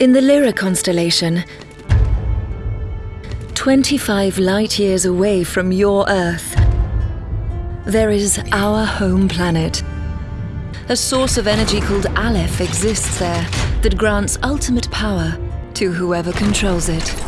In the Lyra constellation, 25 light years away from your Earth, there is our home planet. A source of energy called Aleph exists there that grants ultimate power to whoever controls it.